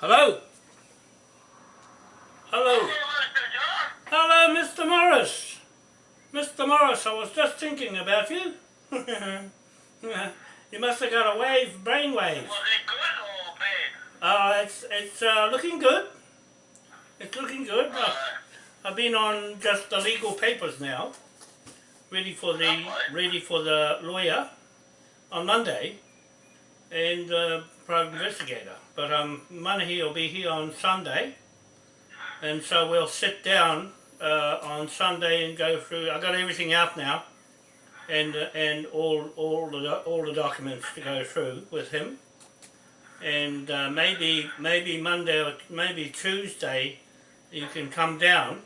Hello? Hello? Hello, Mr. Morris. Mr. Morris, I was just thinking about you. you must have got a wave, brain wave. Was it good or bad? Uh, it's it's uh, looking good. It's looking good. Uh, I've been on just the legal papers now, ready for the ready for the lawyer on Monday, and uh, private investigator. But um, Manahi will be here on Sunday, and so we'll sit down uh, on Sunday and go through. I got everything out now, and uh, and all all the all the documents to go through with him, and uh, maybe maybe Monday or maybe Tuesday, you can come down.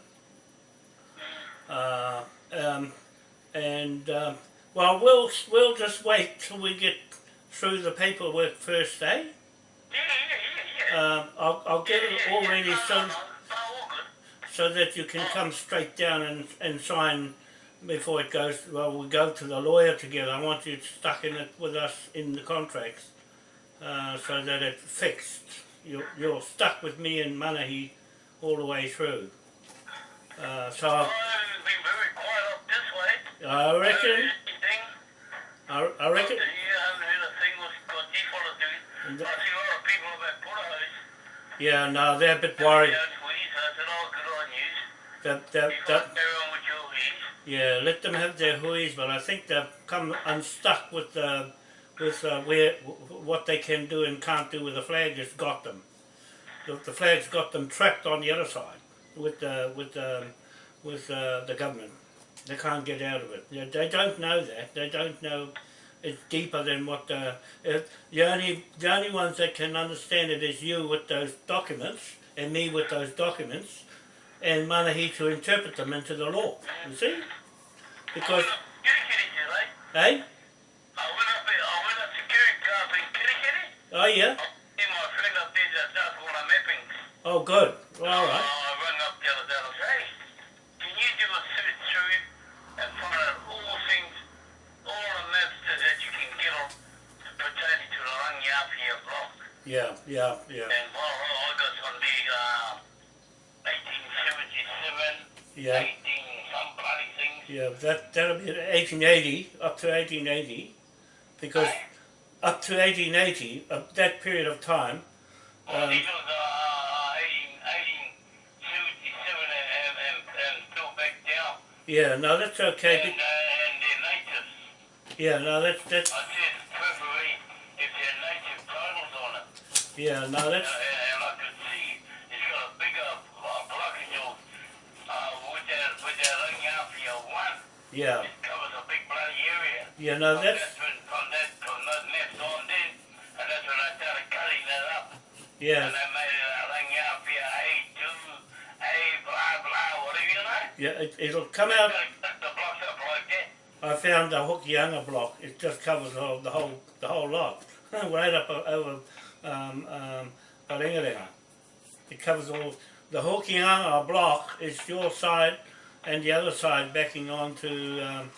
Uh, um, and uh, well, we'll we'll just wait till we get through the paperwork first, eh? Yeah, yeah, yeah, yeah. Uh, I'll I'll get it all ready so no, no, all so that you can come straight down and, and sign before it goes, well, we go to the lawyer together. I want you stuck in it with us in the contracts uh, so that it's fixed. You're, you're stuck with me and Manahi all the way through. Uh, so it's been very quiet up this way. I reckon? I, I reckon, yeah, no, they're a bit worried. Yeah, tweets. I said, good on. That, that, that, guys carry on with your weeds. Yeah, let them have their huis, but I think they've come unstuck with uh, with uh, where what they can do and can't do with the flag has got them. The, the flag's got them trapped on the other side with uh, with um, with uh, the government. They can't get out of it. They, they don't know that. They don't know it's deeper than what the it, the only the only ones that can understand it is you with those documents and me with those documents and Manahi to interpret them into the law. You see? Because, Kirikiri, eh? Kirikiri. Oh yeah? See my friend up there the mapping. Oh good. Well, all Uh, right. Yeah, yeah, yeah, And well, I got some big, uh, 1877, yeah. 18 some bloody things. Yeah, that, that'll be 1880, up to 1880, because up to 1880, uh, that period of time, Well, um, these was, uh, 1877 and, and, and, and still back down. yeah, no, that's okay. And, uh, and. Yeah, no, that's, that's, yeah, no, that's, and I could see it's got a bigger block in your, uh, with that, with that Rangiapia one. yeah, It covers a big bloody area. yeah, no, From that's, that, from, that, from those maps on then, and that's when I started cutting that up. yeah, And I made it a Rangiapia A2, A blah blah, whatever you know. yeah, it, it'll come out, Gotta cut the blocks up. I found the Hokianga block, it just covers the whole, the whole, the whole lot, right up over, um, um. It covers all, the Hokianga block is your side and the other side backing on to, um,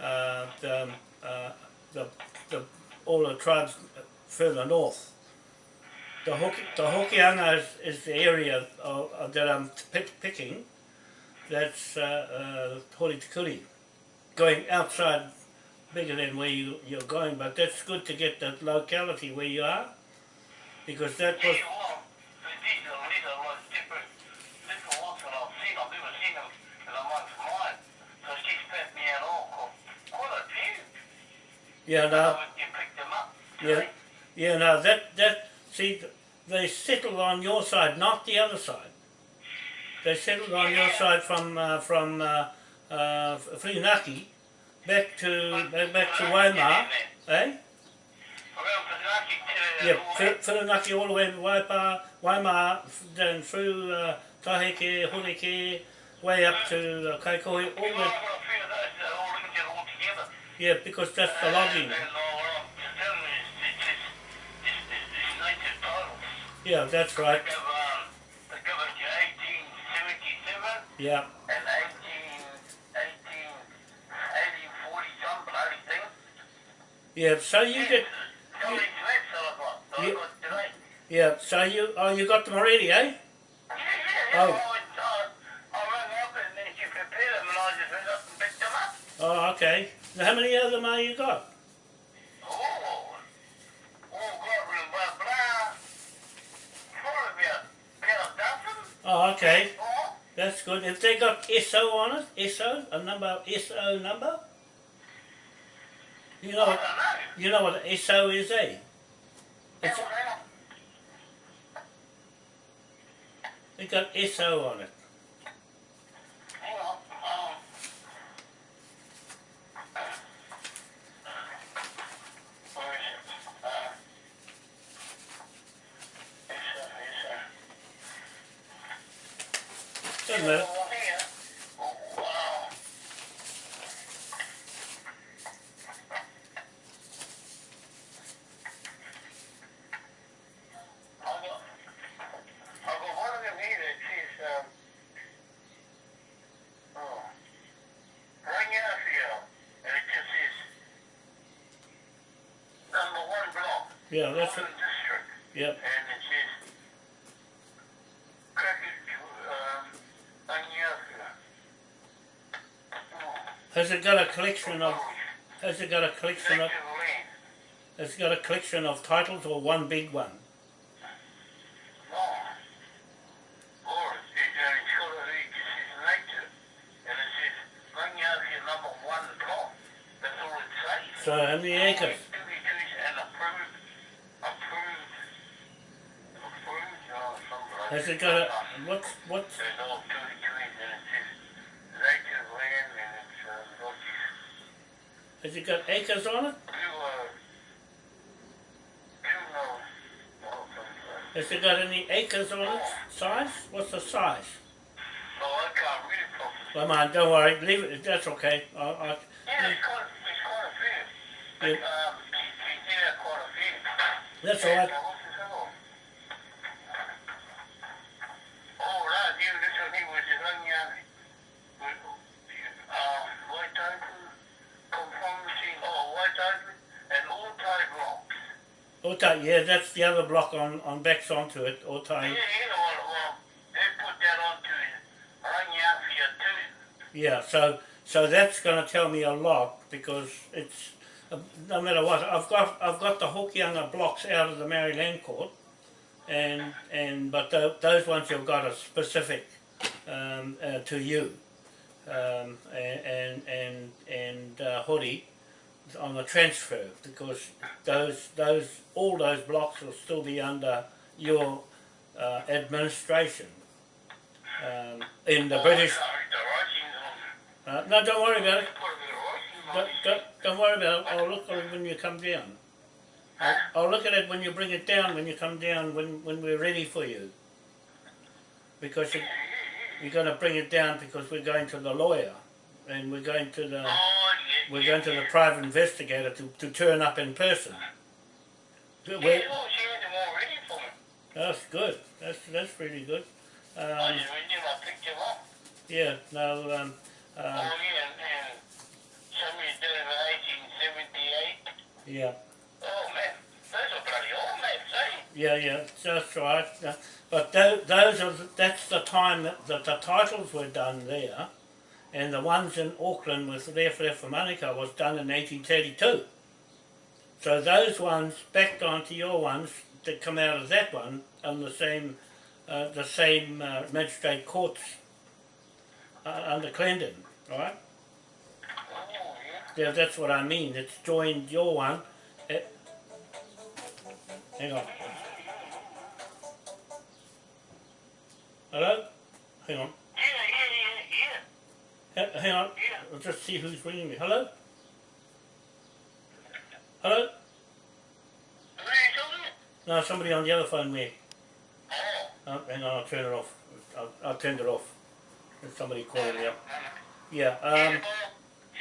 uh, the, um, uh, the, the, all the tribes further north. The, Hoki, the Hokianga is, is the area of, of that I'm pick, picking, that's, uh, uh, going outside bigger than where you, you're going, but that's good to get the locality where you are, because that was, Yeah, well, these are, these are like different, different ones that I've seen. I've never seen them in amongst mine. So she spat me out all, quite a few. yeah, no, When you picked them up. yeah, yeah, no, that, that, see, they settled on your side, not the other side. They settled on your side from, uh, from, uh, uh, Whirinaki back to, back, back to Waima, eh? Yeah, Whi- Whirinaki all the way to Waipā, Waima, then through, uh, Taheke, Horeke, way up to uh, Kaikohe, all the, yeah, because that's the logging. Yeah, that's right. They cover, they cover to 1877 Yeah, and 18, 18, 1840 some bloody thing. yeah. So you get Some of these maps that I've got, that Yeah. I got today, Yeah, so you oh you got them already, eh? Yeah, yeah, yeah. Oh. Oh, okay. Now, how many of them are you got? Oh, oh, God, blah, blah. Probably about, about. Oh, okay. That's good. If they got SO on it, SO, a number, SO number? You know what, you know what SO is, eh? It's, they got SO on it. On. Um, where is it? Uh, it's, uh, it's, uh, Doesn't matter. Oh, here. Oh, wow. I've got, I've got one of them here that says, um, oh, Rangafio, and it just says, number one block, Yeah, that's it. Auckland District, Yep. and it says, Crackers, um, Rangafio. Oh, Has it got a collection of, has it got a collection of, has it got a collection of titles or one big one? So how many acres? Has it got a, what's, what's, There's all Dewey trees and it says native land and it's, uh, got has it got acres on it? two, uh, two, uh, oh, something. Has it got any acres on it? Size? What's the size? No, I can't read it properly. Well, man, don't worry, leave it, that's okay. I, I, Yeah, it's quite, it's quite a few. Yeah. um, he, he did have quite a few. that's all right. And, uh, what's his other one? Oh, right, yeah, this one here was the Ranya, with, uh, white open, conformity, oh, white open, and all type blocks. Otai, yeah, that's the other block on, on backs onto it, Yeah, Otai. you know what, well, they put that onto too. Yeah, so, so that's gonna tell me a lot because it's, uh, no matter what, I've got, I've got the Hokianga blocks out of the Māori Land court and, and, but tho- those ones you've got are specific, um, uh, to you. Um, and, and, and, and, uh, Hori on the transfer because those, those, all those blocks will still be under your, uh, administration. Um, in the Oh, British, sorry, the writing's on, uh, no, don't worry about it. put a bit of writing on Don't, don't, don't worry about it. I'll look at it when you come down. I'll, I'll look at it when you bring it down, when you come down, when, when we're ready for you. Because you, you're going to bring it down because we're going to the lawyer and we're going to the we're going to the private investigator to, to turn up in person. Yeah, We're- she had them all ready for me. that's good. That's that's really good. Um, just went in, I picked them up. yeah. No. Um, Oh, um, yeah, and, and somebody did it in 1878. yeah. Oh, man, those are bloody old maps, eh? Yeah, yeah, that's right. Uh, But tho- those are that's the time that, that the titles were done there, and the ones in Auckland with Left Left for Monica was done in 1832. So those ones backed onto your ones that come out of that one on the same uh, the same uh, magistrate courts uh, under Clendon, right? Yeah. That's what I mean. It's joined your one. eh, hang on. Hello? Hang on. Yeah, yeah, yeah, Ha- hang on. yeah. I'll just see who's ringing me. Hello? Hello? Who are you talking to? No, somebody on the other phone there. Oh, Oh, hang on, I'll turn it off. I'll, I'll turn it off. There's somebody calling me up. no. Yeah, Yeah, um, well, you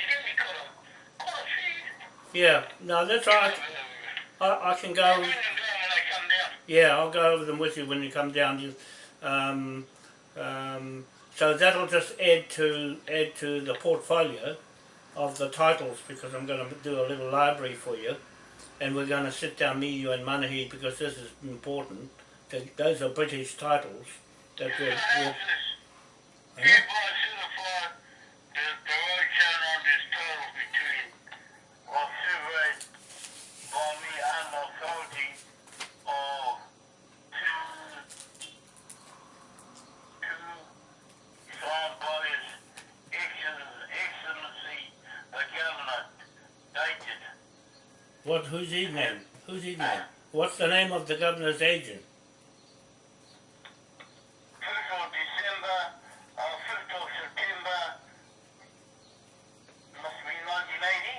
did me quite a, quite a few. yeah. No, that's all right. I, I can go. bring them down when I come down. Yeah, I'll go over them with you when you come down. You, um, um, so that'll just add to add to the portfolio of the titles because I'm going to do a little library for you. and we're going to sit down, me, you, and Manahi, because this is important. Th- Those are British titles that we're, we're this. Hereby certify that the road shown on this title between was surveyed by me under authority of two, two signed by His Excellen- Excellency the Governor, dated what? Who's his name? Who's his name? What's the name of the governor's agent? uh, of September, must be nineteen eighty.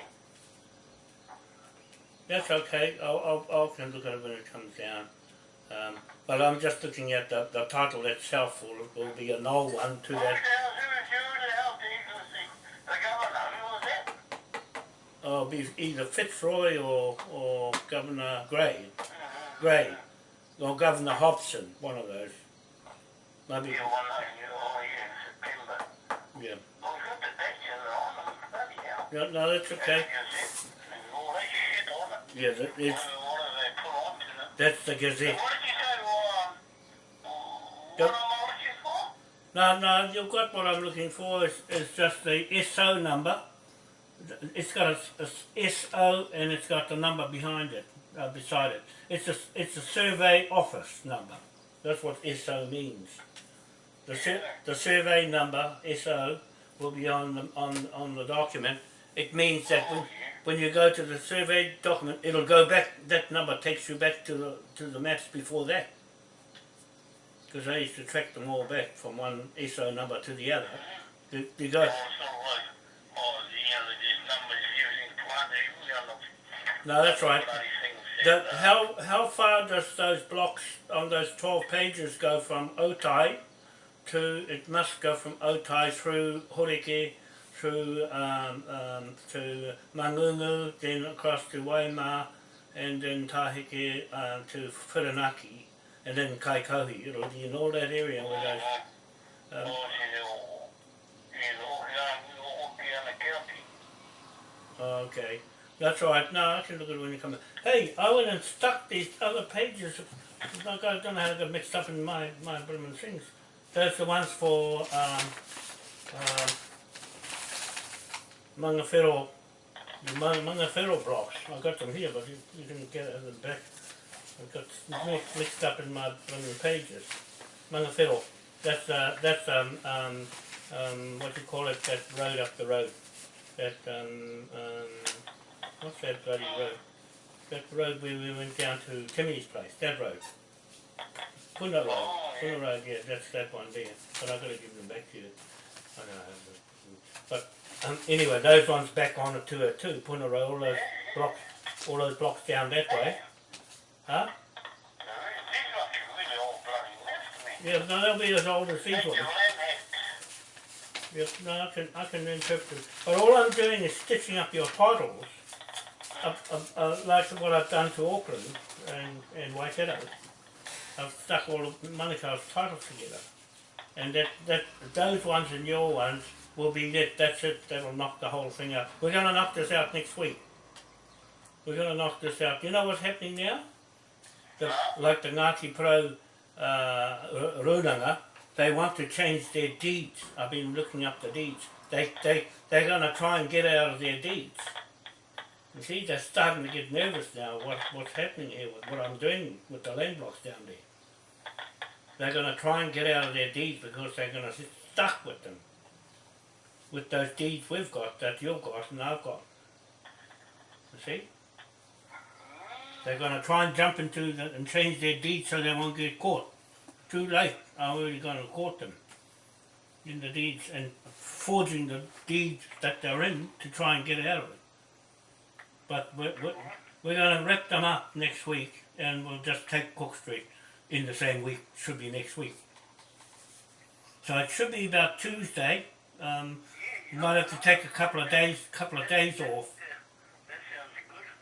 That's okay. I'll, I'll, I can look at it when it comes down. Um, but I'm just looking at the, the title itself. Will, will be a null one to that. hell, who, who the hell the Excellency, the Governor, who was that? Oh, be either Fitzroy or or Governor Grey, Grey, or Governor Hobson. One of those. Maybe. Yeah, one yeah, oh yeah, September. Yeah. Well, we've got the dates in there on them, bloody hell. No, no, that's okay. That's the Gazette. There's all that shit on it. Yeah, that, it's what do they put onto it? that's the Gazette. what did you say, well, um, Yep. what am I looking for? No, no, you've got what I'm looking for. Is is just the SO number. It's got a, a SO and it's got the number behind it, uh, beside it. It's a it's a survey office number. That's what SO means. The sur- the survey number SO will be on the on on the document. It means that when, when you go to the survey document, it'll go back. That number takes you back to the to the maps before that. Because I used to track them all back from one SO number to the other. You, you go, no, that's right. The, how how far does those blocks on those twelve pages go from Otai to? It must go from Otai through Horeke, through um, um, to Mangungu, then across to Waima, and then Tahike um, to Whiranaki, and then Kaikohi. It'll be in all that area where those. Um. Okay, that's right. No, I can look at it when you come. in. Hey, I went and stuck these other pages. I don't know how to get mixed up in my my blooming things. Those the ones for um, um, Mangawhero, the Mang- Mangawhero blocks. I got them here, but you, you can get it at the back. I got mi- mixed up in my blooming pages. Mangawhero. That's uh, that's um, um, um, what you call it? That road up the road that um, um, what's that bloody road? That road where we went down to Timmy's place. That road. Puna Road. Puna Road. Yeah, that's that one there. But I've gotta give them back to you. I don't know. But um, anyway, those ones back on it to it too. Puna Road. All those blocks. All those blocks down that way. Huh? No, these must be really all bloody left me. Yeah, no, they'll be as old as these ones. Yep, no, I can, I can interpret them. But all I'm doing is stitching up your titles, up, up, uh, like what I've done to Auckland and, and Waikato. I've stuck all of Manukau's titles together. And that, that, those ones and your ones will be it, that's it, that'll knock the whole thing out. We're gonna knock this out next week. We're gonna knock this out. You know what's happening now? The, like the Ngāti Pro uh, Runanga, they want to change their deeds. I've been looking up the deeds. They, they, they're going to try and get out of their deeds. You see, they're starting to get nervous now what, what's happening here with what I'm doing with the land blocks down there. They're going to try and get out of their deeds because they're going to sit stuck with them. With those deeds we've got, that you've got and I've got. You see? They're going to try and jump into the, and change their deeds so they won't get caught. Too late. I'm already going to court them in the deeds and forging the deeds that they're in to try and get out of it. But we're, we're, going to rip them up next week and we'll just take Cook Street in the same week. Should be next week. So it should be about Tuesday. Um, you might have to take a couple of days, couple of days off.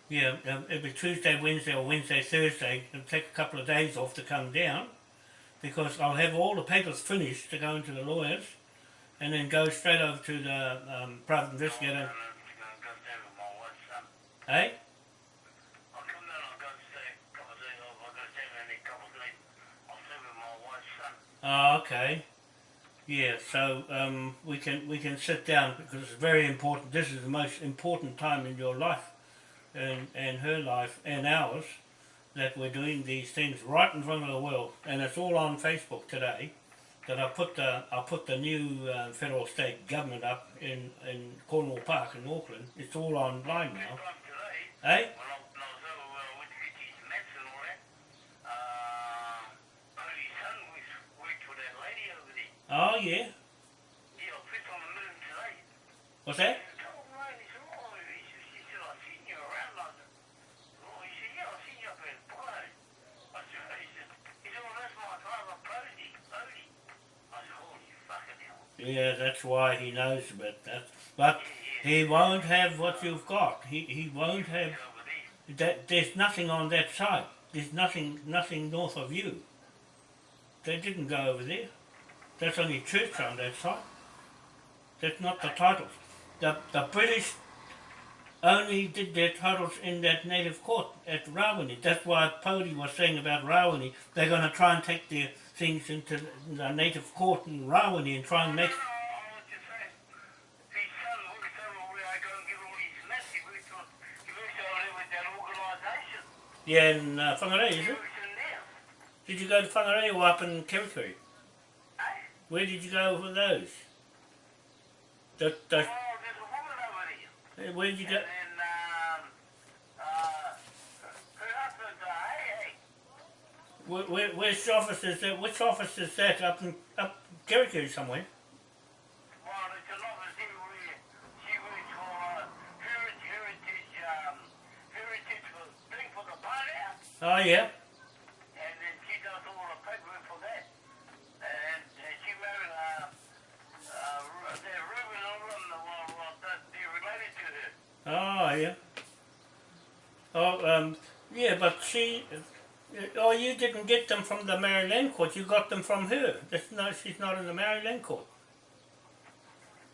Yeah, um, it'll be Tuesday, Wednesday, or Wednesday, Thursday. It'll take a couple of days off to come down because I'll have all the papers finished to go into the lawyers and then go straight over to the um, private investigator. Eh? Oh, okay. Yeah, so um, we can we can sit down because it's very important. This is the most important time in your life, and and her life and ours, that we're doing these things right in front of the world, and it's all on Facebook today. That I put the I put the new uh, federal state government up in in Cornwall Park in Auckland. It's all online now. Time today, when I, when I was over uh, with Vicky's Mets and all that, uh, Bodie's son was worked for that lady over there. Oh yeah. Yeah, I pissed on the moon today. What's that? He said, "Oh, man," he said, "Oh," he said, she said, "I've seen you around London." Oh, he said, "Yeah, I've seen you up in Polo." I said, he said, he said, "Well, that's my father, Bodie, Bodie." I said, "Holy fucking hell." Yeah, that's why he knows about that. But he won't have what you've got. He he won't have that. There's nothing on that side. There's nothing nothing north of you. They didn't go over there. That's only church on that side. That's not the titles. The the British only did their titles in that native court at Rawene. That's why Pody was saying about Rawene. They're going to try and take their things into the native court in Rawene and try and make No, no, I was just saying, his son works over where I go and get all his mess. He works on, he works over there with that organisation. Yeah, in uh, Whangarei, is it? Did you go to Whangarei or up in Kerikeri? Where did you go for those? The, the, Oh, there's a woman over there. where did you go? And then, um, uh, her husband's a hey, hey. Where, where, which office is that? Which office is that? Up in up Kerikeri somewhere? Well, it's an office here where she works for uh, Heritage, Heritage, um, Heritage for, thing for the party house. Oh yeah. And then she does all the paperwork for that. And uh, she married, uh, uh, they're Ruben and all of them, well, well, that- they're related to her. Oh yeah. Oh um yeah, but she. Oh, you didn't get them from the Māori Land court. You got them from her. That's no, she's not in the Māori Land court.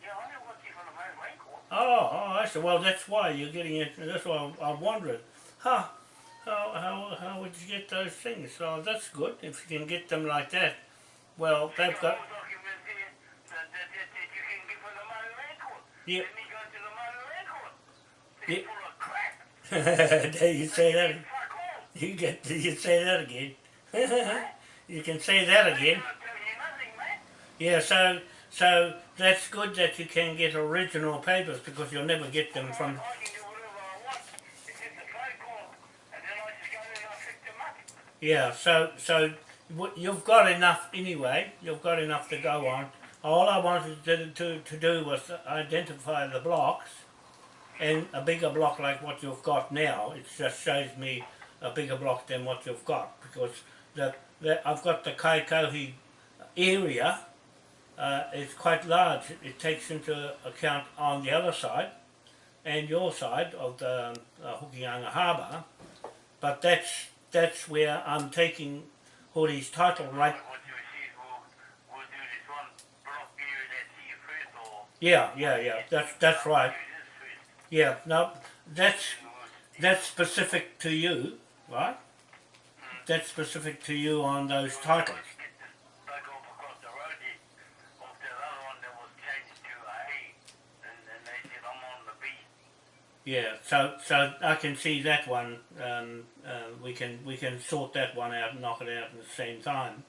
Yeah, I know what she's on the main lane court. Oh, oh, I see. Well, that's why you're getting it. That's why I, I'm wondering. Huh? How, how, how would you get those things? So that's good if you can get them like that. Well, they've Got got. all documents here that, that, that, that you can get from the main lane court. Then you go to the main lane court. Yeah. It's full of crap. there you say that. You get. You say that again. you can say that again. I'll tell you nothing, man. Yeah. So, so that's good that you can get original papers because you'll never get them from. I can do whatever I want. It's just a phone call. And then I just go in and I pick them up. Yeah. So, so you've got enough anyway. You've got enough to go on. All I wanted to, to, to do was identify the blocks and a bigger block like what you've got now. It just shows me a bigger block than what you've got because the, the I've got the Kaikohe area. Uh, it's quite large. It takes into account on the other side and your side of the uh, Hokianga Harbour, but that's that's where I'm taking Hori's title right. What you see is we'll, we'll this one block area that's here first or Yeah, yeah, yeah. That's that's right. do this first. Yeah, no, that's that's specific to you, right? Mm. That's specific to you on those titles. Let's get this back off across the road here. Off that other one that was changed to a A. And then they said I'm on the B. Yeah, so so I can see that one. Um, uh, we can we can sort that one out and knock it out at the same time,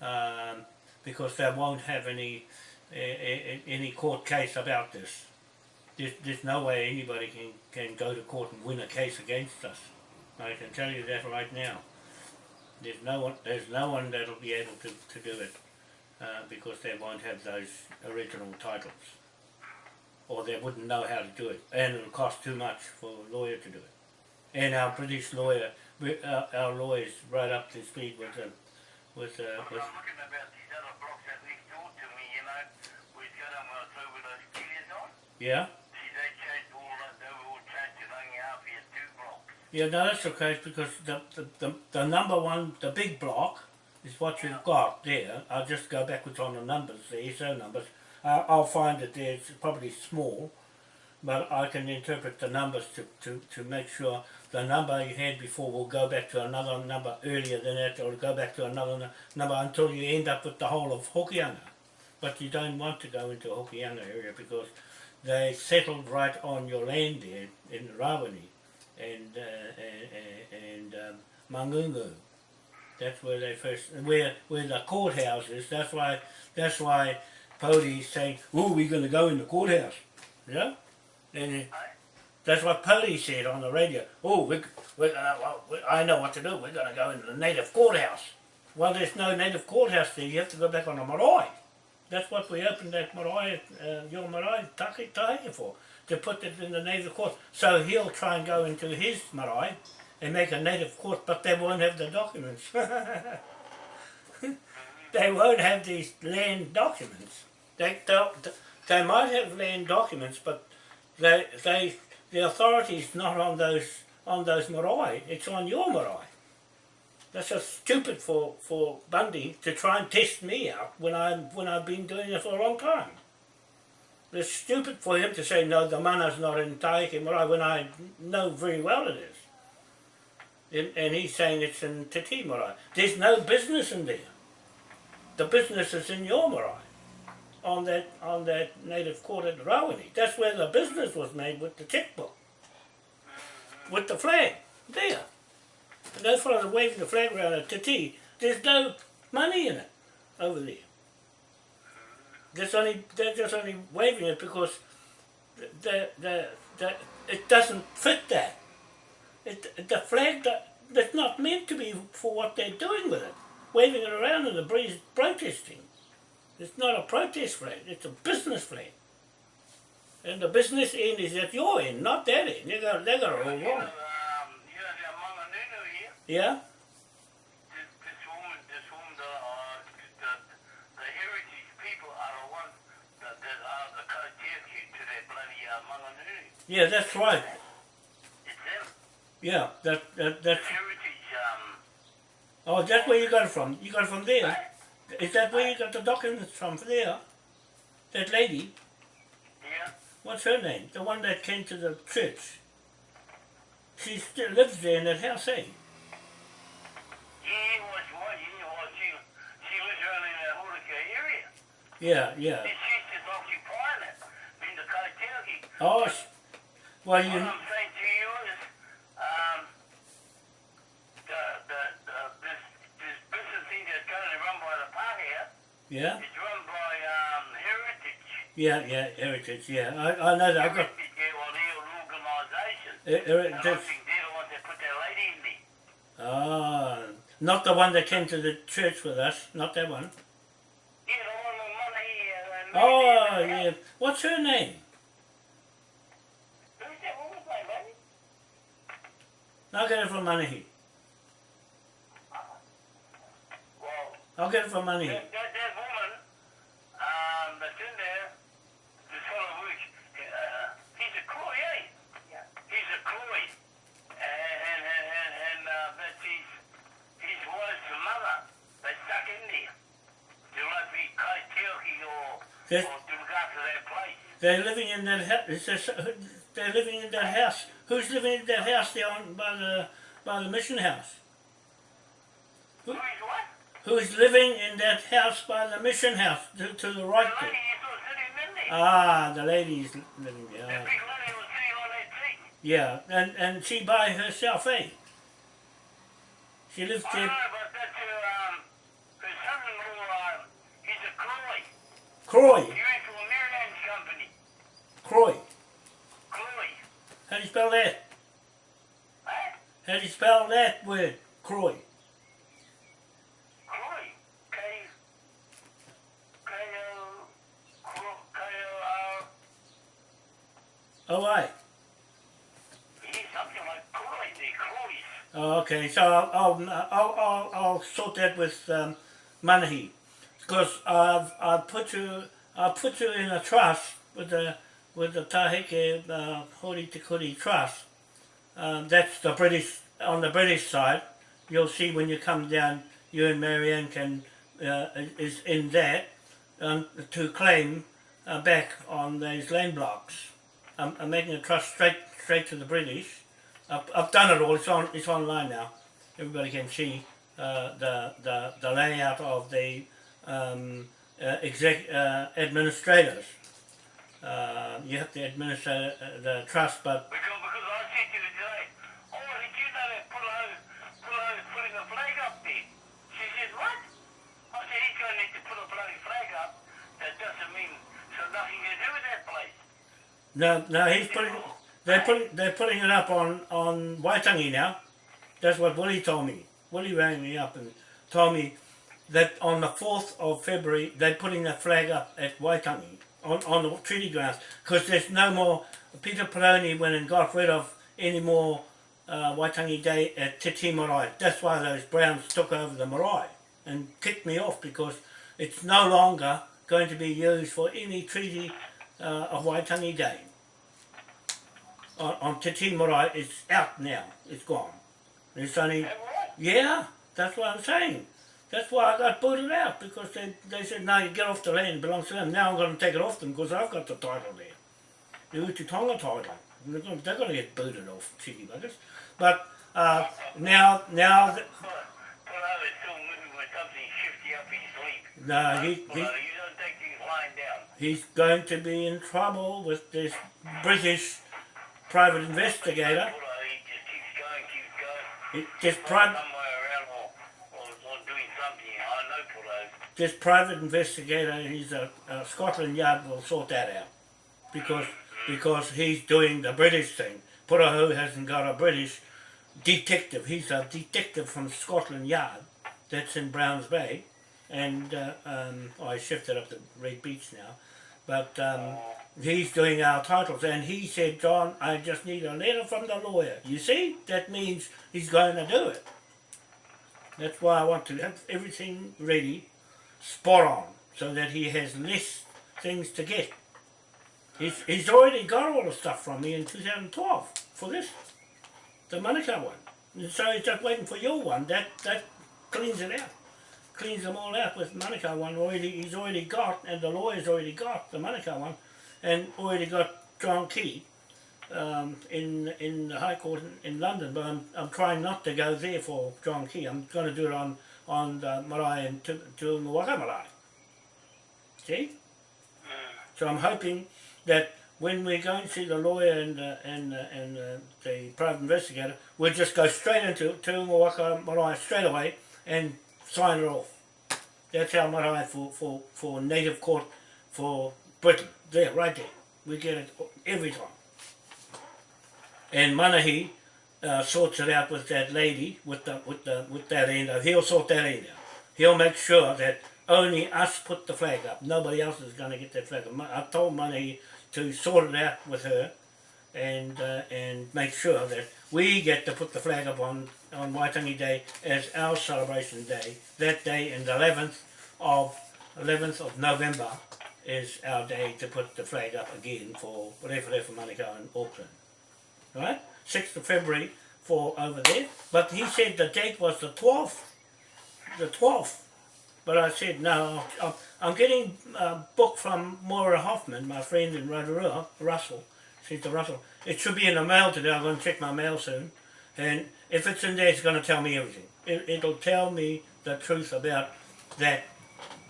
um, because they won't have any any court case about this. There's, there's no way anybody can, can go to court and win a case against us. I can tell you that right now. There's no one there's no one that'll be able to, to do it uh, because they won't have those original titles or they wouldn't know how to do it, and it'll cost too much for a lawyer to do it. And our British lawyer, we- our, our lawyers right up to speed with the, with, uh, with I'm looking about these other blocks that next door to me, you know, we've got them uh, through with those pillars on. yeah, See, they changed all that, they were all changed to only half here, two blocks. yeah. No, that's okay because the, the, the, the number one, the big block, is what you've got there. I'll just go backwards on the numbers, the SO numbers. Uh, I'll find that there's probably small, but I can interpret the numbers to, to, to make sure the number you had before will go back to another number earlier than that or go back to another number until you end up with the whole of Hokianga. But you don't want to go into Hokianga area because they settled right on your land there in Rawene and uh, and, and um, Mangungu. That's where they first where where the courthouse is. That's why that's why Podi's saying, "Oh, we're going to go in the courthouse." Yeah, and that's what police said on the radio. Oh, we we uh, we, I know what to do. We're going to go into the native courthouse. Well, there's no native courthouse there. You have to go back on the marae. That's what we opened that marae, uh, your marae taki tahi for, to put it in the native court. So he'll try and go into his marae and make a native court, but they won't have the documents. they won't have these land documents. They, they, might have land documents, but they, they, the not on those on those marae. It's on your marae. That's just stupid for, for Bundy to try and test me out when I when I've been doing it for a long time. It's stupid for him to say no, the mana's not in Taiki Marae when I know very well it is. And, and he's saying it's in Te Tii Marae. There's no business in there. The business is in your marae. On that on that native court at Rawene. That's where the business was made with the checkbook. With the flag. There. And those fellows waving the flag around at Te Tii. There's no money in it over there. That's only they're just only waving it because the the, the it doesn't fit that. It, the flag that, that's not meant to be for what they're doing with it. Waving it around in the breeze protesting. It's not a protest flag, it's a business flag. And the business end is at your end, not that end. They got, they got it all You know, wrong. um, you know, the Manganunu here, Yeah? Yeah, that's right. Yeah, that, that that's Heritage, um, oh that's where you got it from. You got it from there. Is that where you got the documents from there? That lady? yeah. What's her name? The one that came to the church. She still lives there in that house, eh? He was what? He was, she, she lives around in that Hurricane area. Yeah, yeah. She's just occupying it in the. Oh, well, you is, um, the, the, the, this, this business thing that's currently run by the park here, yeah, it's run by, um, Heritage. yeah, yeah, heritage, yeah. I, I know that. I got, Heritage, yeah, well, organisation. uh, uh, And I that's, think they're the ones that put that lady in there. ah, not the one that came to the church with us, not that one. Yeah, the one with money and... Oh, yeah. What's her name? Who's that? What was that, baby? I'll get it from Manahi. Well, I'll get it from Manahi. that, that, that woman, um, that's in there, this fellow Rich, uh, he's a Croy, eh? Yeah. He's a Croy. And, and, and, and, and uh, that's his, his wife's mother. They stuck in there. They like be Kaitiaki or, Yes. or to look after that place. They're living in that house. They're living in that house. Who's living in that house there on, by the by the mission house? Who is what? Who's living in that house by the mission house to, to the right The lady is still sitting there. Ah, the lady's living there. big lady was sitting on that seat. Yeah, and and she by herself, eh? She lives I there. know, but that's her, um, her son-in-law, um, he's a Croy. Croy, He went to a Maryland's company. Croy. Croy. How do you spell that? Huh? How that word? Croy. Croy. K. K. O. Cro- K. O. R. Oh, right. He's something like Croy. They're Oh, okay, so I'll, I'll, I'll, I'll, sort that with um, Manahi. Because I've, I've put you, I'll put you in a trust with the, with the Taheke uh, Hori Te Kuri Trust. Um, that's the British, on the British side. You'll see when you come down, you and Marianne can, uh, is in that um, to claim uh, back on those land blocks. I'm, I'm making a trust straight, straight to the British I've, I've done it all. It's on. It's online now. Everybody can see uh, the the the layout of the um, uh, exec uh, administrators. Uh, you have to administer the trust, but Because, because I said to her today, oh, did you know that Pullo, Pullo is putting a flag up there? She says, what? I said, he's going to need to put a bloody flag up. That doesn't mean so nothing to do with that place. No, no, he's putting. They're putting they're putting it up on on Waitangi now. That's what Willie told me. Willie rang me up and told me that on the fourth of February they're putting the flag up at Waitangi on on the treaty grounds because there's no more. Peter Peroni went and got rid of any more uh, Waitangi Day at Te Tii Marae. That's why those Browns took over the marae and kicked me off because it's no longer going to be used for any treaty uh, of Waitangi Day on, on Te Tii Marae, it's out now. It's gone. It's only, yeah, that's what I'm saying. That's why I got booted out because they, they said, no, you get off the land, it belongs to them. Now I'm going to take it off them because I've got the title there. The Uti Tonga title. They're going, they're going to get booted off, cheeky buggers. But uh, now, now, th- Pullo is still moving with something shifty up his sleeve. no, he, he, you don't take things lying down. He's going to be in trouble with this British private investigator. Pullo, uh, he just keeps going, keeps going. It, this, Find pri- some way around or, or, or doing something. I know Pullo. this private investigator, he's a, a Scotland Yard will sort that out because mm-hmm. because he's doing the British thing. Purahu hasn't got a British detective. He's a detective from Scotland Yard that's in Browns Bay, and uh, um, I shifted up to Red Beach now, but um, he's doing our titles. And he said, John, I just need a letter from the lawyer. You see, that means he's going to do it. That's why I want to have everything ready spot on so that he has less things to get. He's, he's already got all the stuff from me in 2012 for this, the Manukau one. And so he's just waiting for your one. That that cleans it out. Cleans them all out with Manukau one already he's already got and the lawyer's already got the Manukau one and already got John Key um, in in the High Court in, in London, but I'm, I'm trying not to go there for John Key. I'm going to do it on on the marae and to Ngawaka marae. See? So I'm hoping that when we go and see the lawyer and uh, and uh, and uh, the private investigator, we'll just go straight into to Ngawaka marae straight away and sign it off. That's our marae for, for, for native court for Britain. There, right there. We get it every time. And Manahi uh, sorts it out with that lady, with the with the with that end. He'll sort that end out. He'll make sure that only us put the flag up. Nobody else is going to get that flag up. I told Manahi to sort it out with her, and uh, and make sure that we get to put the flag up on on Waitangi Day as our celebration day. That day, and the 11th of 11th of November, is our day to put the flag up again for Referefa Manukau in Auckland right? 6th of February for over there. But he said the date was the 12th. The 12th. But I said, no, I'm, I'm getting a book from Moira Hoffman, my friend in Rotorua, Russell. She's the Russell. It should be in the mail today. I'm going to check my mail soon. And if it's in there, it's going to tell me everything. It, it'll tell me the truth about that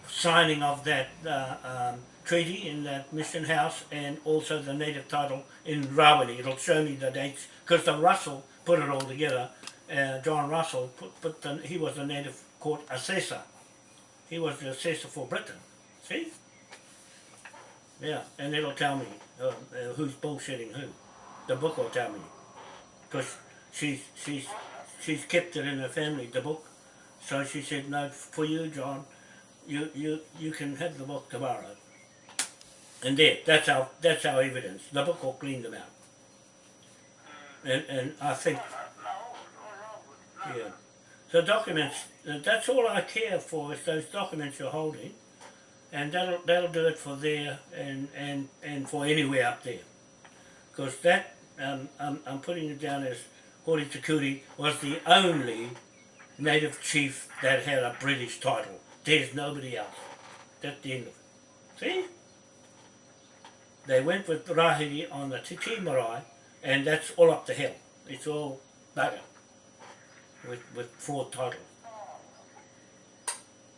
signing of that uh, um, treaty in that mission house and also the native title in Rawene. It'll show me the dates because the Russell put it all together. Uh, John Russell put, put the, he was the native court assessor. He was the assessor for Britain. See? Yeah, and it'll tell me uh, uh, who's bullshitting who. The book will tell me because she's she's she's kept it in her family. The book. So she said, no, for you, John, you you you can have the book tomorrow. And there, that's our that's our evidence. The book will clean them out. And and I think yeah. The documents. That's all I care for is those documents you're holding, and that'll that'll do it for there and and and for anywhere up there, because that um, I'm I'm putting it down as Hori Takuri was the only native chief that had a British title. There's nobody else. That's the end of it. See? They went with Rahiri on the Te Tii Marae, and that's all up the hill. It's all bugger with, with four titles.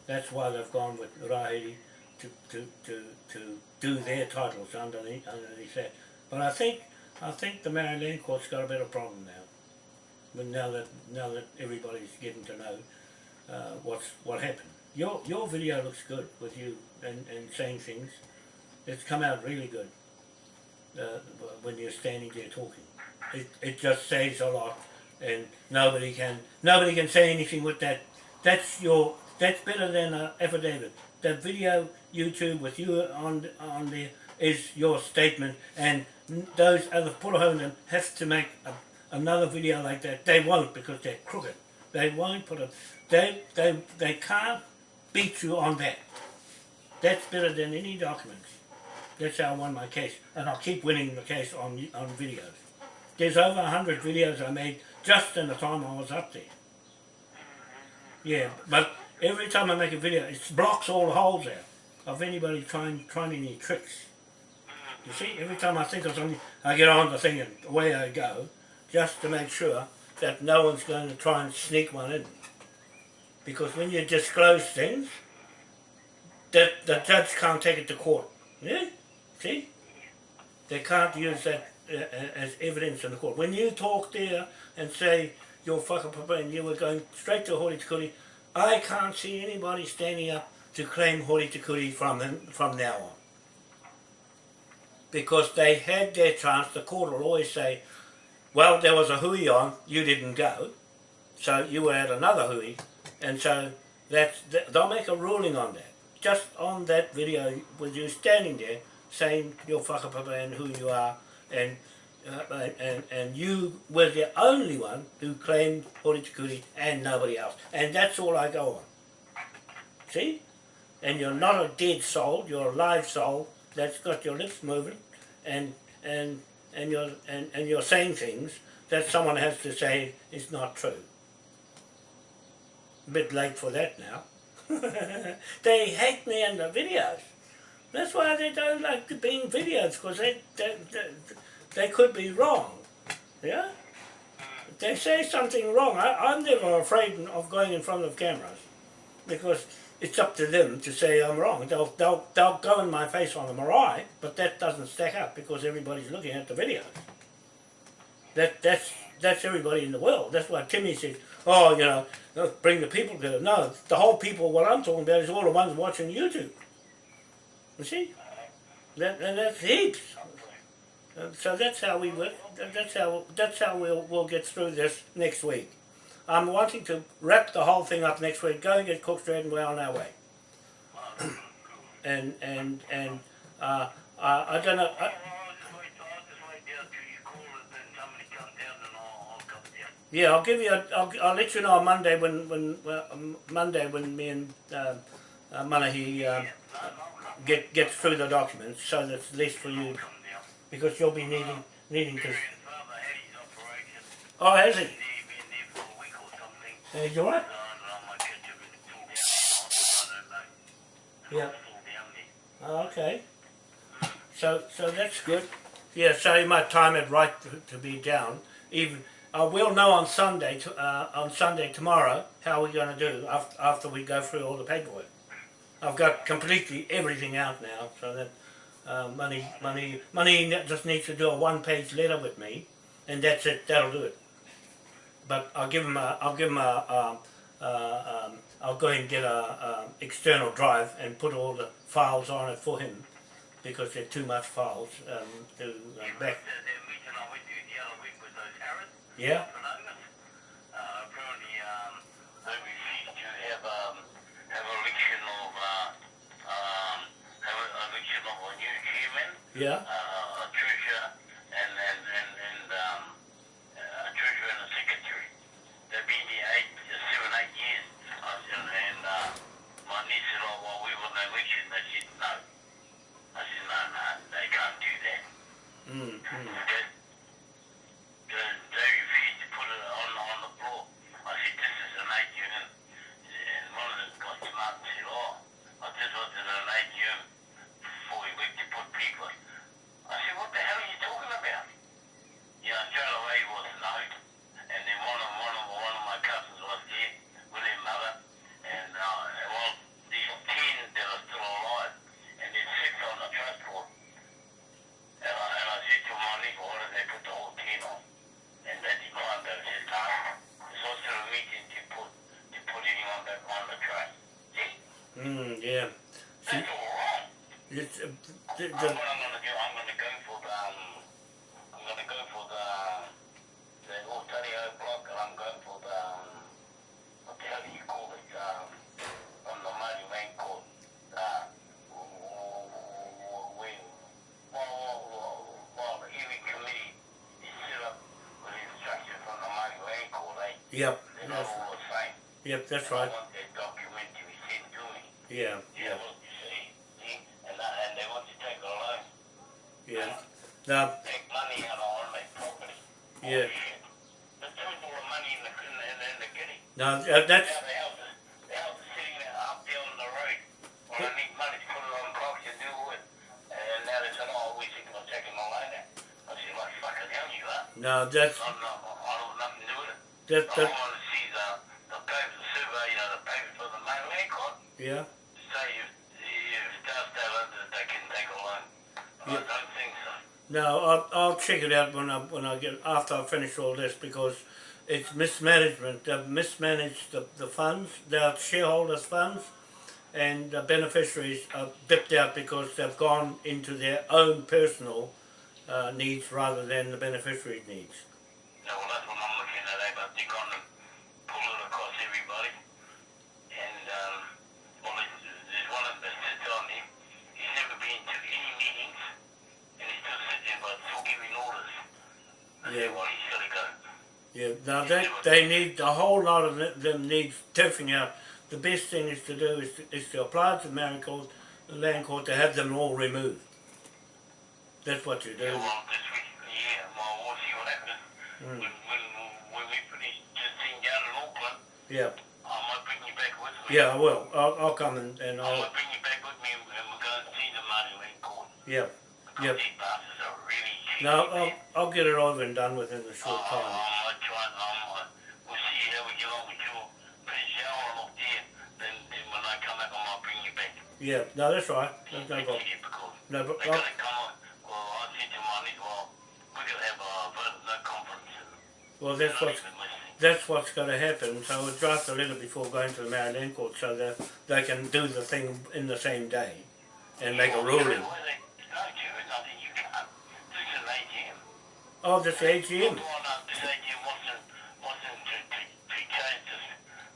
That's why they've gone with Rahiri to, to, to, to do their titles underneath, underneath that. But I think I think the Maryland Land Court's got a better problem now. But now that now that everybody's getting to know uh, what's what happened. Your your video looks good with you and, and saying things. It's come out really good uh, when you're standing there talking. It it just says a lot, and nobody can nobody can say anything with that. That's your that's better than an affidavit. The video YouTube with you on on there is your statement, and those other Purahonan have to make a, another video like that. They won't because they're crooked. They won't put a they they they can't beat you on that. That's better than any documents. That's how I won my case, and I'll keep winning the case on on videos. There's over a hundred videos I made just in the time I was up there. Yeah, but every time I make a video, it blocks all the holes out of anybody trying trying any tricks. You see, every time I think of something, I get on the thing and away I go, just to make sure that no one's going to try and sneak one in. Because when you disclose things, that the judge can't take it to court. Yeah? See? They can't use that uh, as evidence in the court. When you talk there and say you're fucking and you were going straight to Hori Tikuri, I can't see anybody standing up to claim Hori Tikuri from him from now on. Because they had their chance, the court will always say, well, there was a hui on, you didn't go, so you were at another hui, and so that's, they'll make a ruling on that. Just on that video with you standing there saying your whakapapa and who you are, and uh, and, and you were the only one who claimed Horitikuri and nobody else. And that's all I go on. See? And you're not a dead soul, you're a live soul that's got your lips moving and and and you're and, and you're saying things that someone has to say is not true. A bit late for that now. they hate me in the videos. That's why they don't like being videos, because they, they, they, they could be wrong. Yeah? They say something wrong, I, I'm never afraid of going in front of cameras, because it's up to them to say I'm wrong. They'll, they'll, they'll go in my face on the marae, but that doesn't stack up because everybody's looking at the video. That, that's, that's everybody in the world. That's why Timmy said, oh, you know, bring the people together. No, the whole people, what I'm talking about is all the ones watching YouTube. You see? That, and that's heaps. Uh, so that's how we work. That's how that's how we'll we'll get through this next week. I'm wanting to wrap the whole thing up next week. Go and get Cook Street and we're on our way. and and and uh, uh, I don't know. I, yeah, I'll give you. A, I'll I'll let you know on Monday when when well, um, Monday when me and uh, uh, Manahi uh, get get through the documents, so that's less for you because you'll be needing needing to. Oh, has he? Uh, you? Yeah. Oh, okay. So so that's good. Yeah, so you might time it right to, be down. Even uh, we'll know on Sunday to, uh, on Sunday tomorrow how we're going to do after after we go through all the paperwork. I've got completely everything out now, so that uh, money money money just needs to do a one-page letter with me, and that's it. That'll do it. But I'll give him a I'll give him a, a, a um, I'll go and get a, a external drive and put all the files on it for him because they're too much files um, to uh, back. Yeah. Yeah. Uh, a treasurer and and and, and um, a treasurer and a secretary. They've been here eight, seven, eight years. I said, and uh, my niece said, "Oh, well, we were the election." They said, "No." I said, "No, no, they can't do that." Mm, mm. Okay. They, they refused to put it on on the floor. I said, "This is an AGM," and one of them got smart and said, "Oh, I just wanted an AGM before we went to put people." I said, "What the hell are you talking about?" Yeah, straight away was no. back on the train. See? Mm, yeah. See, That's all right. it's, uh, the, I'm gonna do. I'm gonna go for the. Um, I'm gonna go for the the Ontario block, and I'm going for the. Um, what the hell do you call it? Um, on the main court. Uh, while, the hearing committee is set up with instructions from the main court, eh? yep, They're not that's, all the same. yep, that's right. I want that document to be sent to me. Yeah, Yeah, what you see, see, and, that, and they want to take a loan. yeah. Now, take money out on their property. Yeah. Shit. There's too much money in the, in the, in the kitty. now uh, that's, Now the house is, the sitting there up there on the road. Well, I need money to put it on blocks and do. And now they said, oh, we think about taking a loan out. I said, fucking hell you are. now that's, I'm not, I don't have nothing to do with it. that, I want to see the, the paper, the survey, you know, the paper for the main land court. yeah, so. no, I'll, I'll check it out when I, when I get, after I finish all this because it's mismanagement. They've mismanaged the, the funds, their shareholders' funds, and the beneficiaries are bipped out because they've gone into their own personal uh, needs rather than the beneficiaries' needs. Yeah, well, that's what I'm looking at, eh? But they're gonna pull it across everybody. And, um, well, there's, there's one of them that sits on him. He's never been to any meetings, and he's still sitting there, but still giving orders. I Yeah. said, well, he's gotta go. Yeah, now they, need, a whole lot of them- needs tiffing out. The best thing is to do is to, is to apply to the Land Court, to have them all removed. That's what you do. Yeah, well, this week, yeah, well, we'll see what happens. Mm. When, when, when we finish this thing down in Auckland, Yeah, I might bring you back with me. yeah, I will. I'll, I'll come and, and I I'll, might bring you back with me, and we'll go and see the Māori Land Court. yeah. Yep. these bastards are really No. I'll, I'll get it over and done within a short time. I try and um, uh, we'll see how we get on with your Prince Sharon up there. Then, then when I come back, I might bring you back. Yeah, no, that's right. No problem. No, but they're I'll, gonna come on. Well, I said to Marty, well, we're gonna have a vote, no conference. And well, they're that's what's, that's what's going to happen. So we'll draft a letter before going to the Māori Land Court so that they can do the thing in the same day and make a ruling. why they- No, Jared, nothing you can't. This is an AGM. Oh, this AGM. Well, no, this AGM wasn't, wasn't to, to, to change this,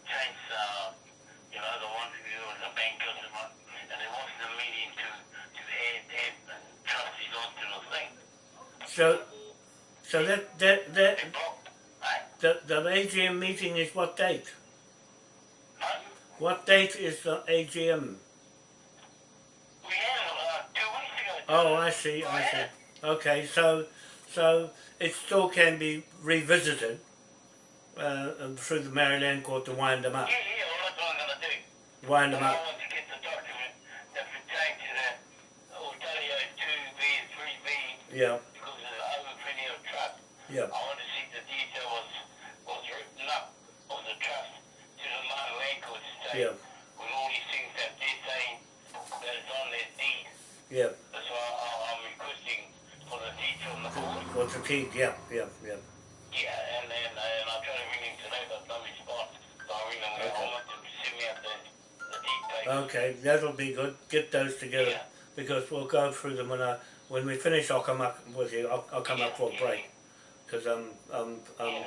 change, uh, you know, the one who was a bankers and what, and it wasn't a meeting to, to add, add trustees onto the thing. So, so that that that They blocked, right? the, the AGM meeting is what date? What date is the AGM? We had it, uh, two weeks ago. Oh, I see, I see. Okay, so so it still can be revisited uh, um, through the Māori Land Court to wind them up. Yeah, yeah, well, that's what I'm gonna do. Wind them up. Want yeah, I want to see the detail was, was written up of the trust to the Māori Land Court to say, yeah, with all these things that they're saying that it's on their deed. yeah. That's why I, I'm requesting for the deed from the court. What's the key? Yeah, yeah, yeah. Yeah, and then uh, and I to ring him today, but no response. So I ring him. Okay. I want to send me out the, the deed paper. Okay, that'll be good. Get those together Yeah. because we'll go through them when I when we finish. I'll come up with you. I'll, I'll come up for a break because I'm, yeah, only